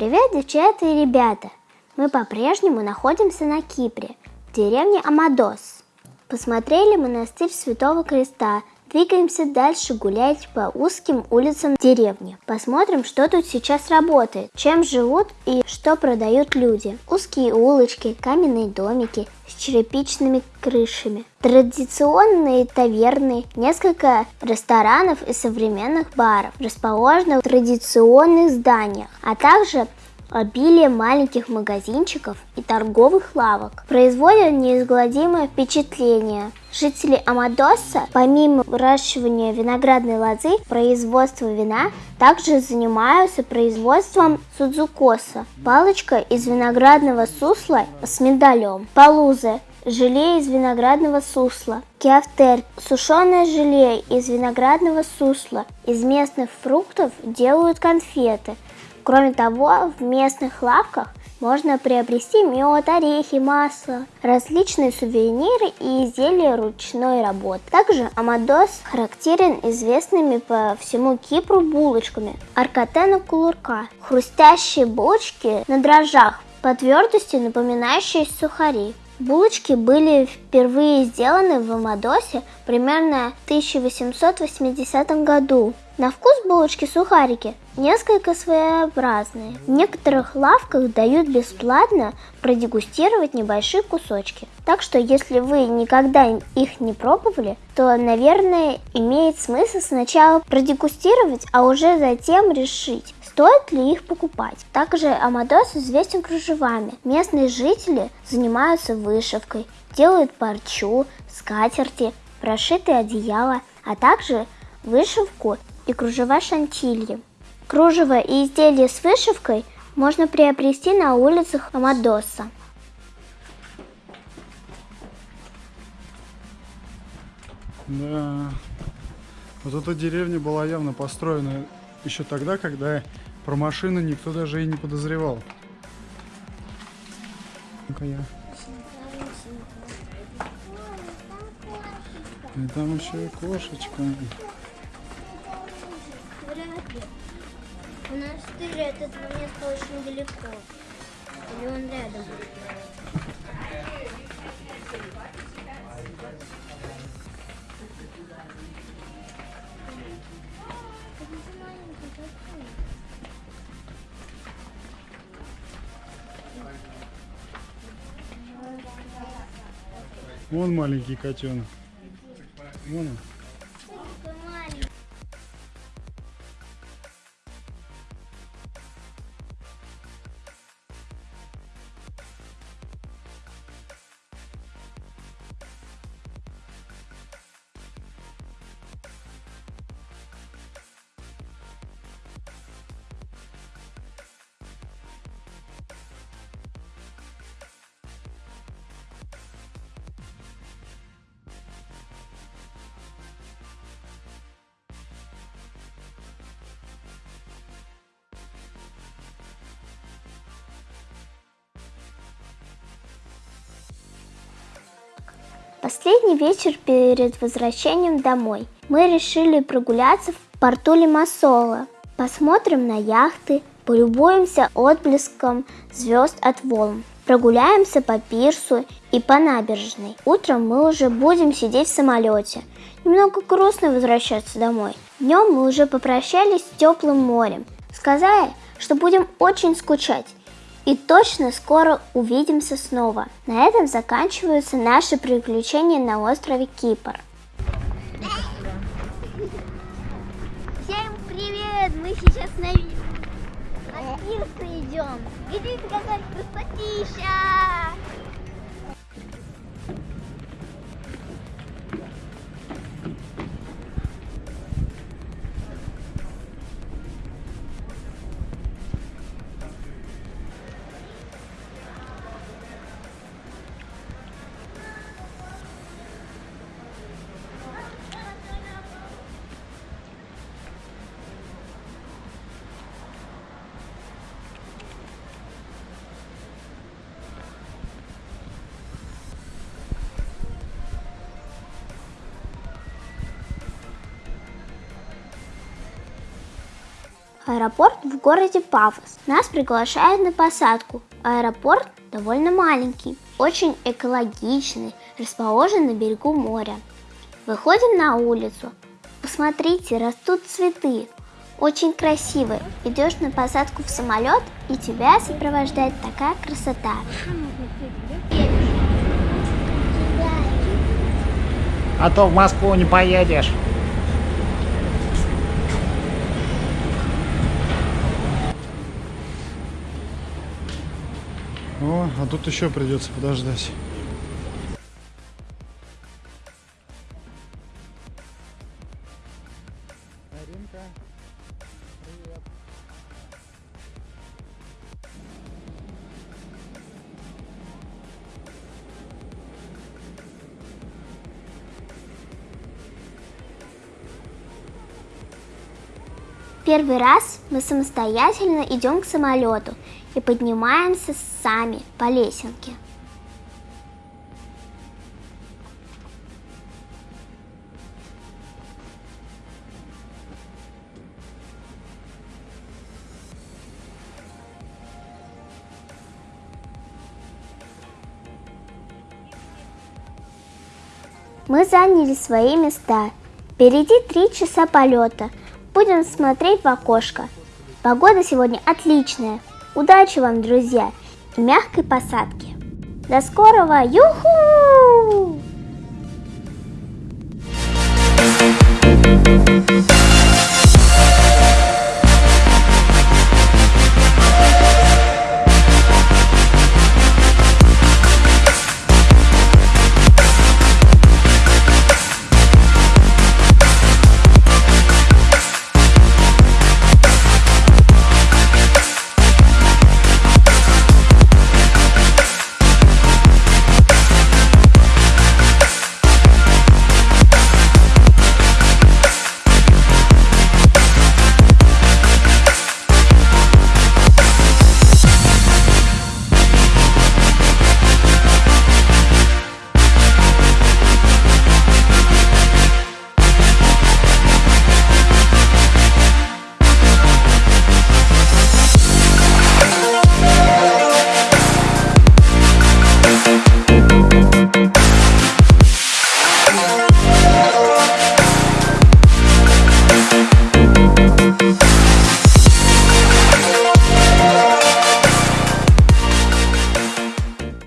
Привет, девчата и ребята! Мы по-прежнему находимся на Кипре, в деревне Амадос. Посмотрели монастырь Святого Креста, двигаемся дальше гулять по узким улицам деревни. Посмотрим, что тут сейчас работает, чем живут и что продают люди. Узкие улочки, каменные домики с черепичными крышами, традиционные таверны, несколько ресторанов и современных баров, расположенных в традиционных зданиях, а также обилие маленьких магазинчиков и торговых лавок производят неизгладимое впечатление. Жители Амадоса, помимо выращивания виноградной лозы, производства вина, также занимаются производством судзукоса, палочка из виноградного сусла с миндалем, палуза, желе из виноградного сусла, киафтер, сушеное желе из виноградного сусла. Из местных фруктов делают конфеты – Кроме того, в местных лавках можно приобрести мед, орехи, масло, различные сувениры и изделия ручной работы. Также Амадос характерен известными по всему Кипру булочками аркатена кулурка, хрустящие булочки на дрожжах, по твердости напоминающие сухари. Булочки были впервые сделаны в Амадосе примерно в 1880 году. На вкус булочки-сухарики несколько своеобразные. В некоторых лавках дают бесплатно продегустировать небольшие кусочки. Так что если вы никогда их не пробовали, то, наверное, имеет смысл сначала продегустировать, а уже затем решить, стоит ли их покупать. Также Амадос известен кружевами. Местные жители занимаются вышивкой, делают парчу, скатерти, прошитые одеяла, а также вышивку и кружева шантильи. Кружево и изделия с вышивкой можно приобрести на улицах Амадоса. Да, вот эта деревня была явно построена еще тогда, когда про машины никто даже и не подозревал. Ну-ка я. И там еще и кошечка. Монастырь от этого места очень далеко. Или он рядом? Вон маленький котенок. Вон он. Последний вечер перед возвращением домой. Мы решили прогуляться в порту Лимассола. Посмотрим на яхты, полюбуемся отблеском звезд от волн. Прогуляемся по пирсу и по набережной. Утром мы уже будем сидеть в самолете. Немного грустно возвращаться домой. Днем мы уже попрощались с теплым морем, сказали, что будем очень скучать и точно скоро увидимся снова. На этом заканчиваются наши приключения на острове Кипр. Всем привет! Мы сейчас на, на пирс идем. Видите, какая красотища! Аэропорт в городе Пафос. Нас приглашают на посадку. Аэропорт довольно маленький, очень экологичный, расположен на берегу моря. Выходим на улицу. Посмотрите, растут цветы. Очень красивые. Идешь на посадку в самолет, и тебя сопровождает такая красота. А то в Москву не поедешь. О, а тут еще придется подождать. Первый раз мы самостоятельно идем к самолету и поднимаемся сами по лесенке. Мы заняли свои места. Впереди три часа полета. Будем смотреть в окошко. Погода сегодня отличная. Удачи вам, друзья, и мягкой посадки. До скорого! Юху!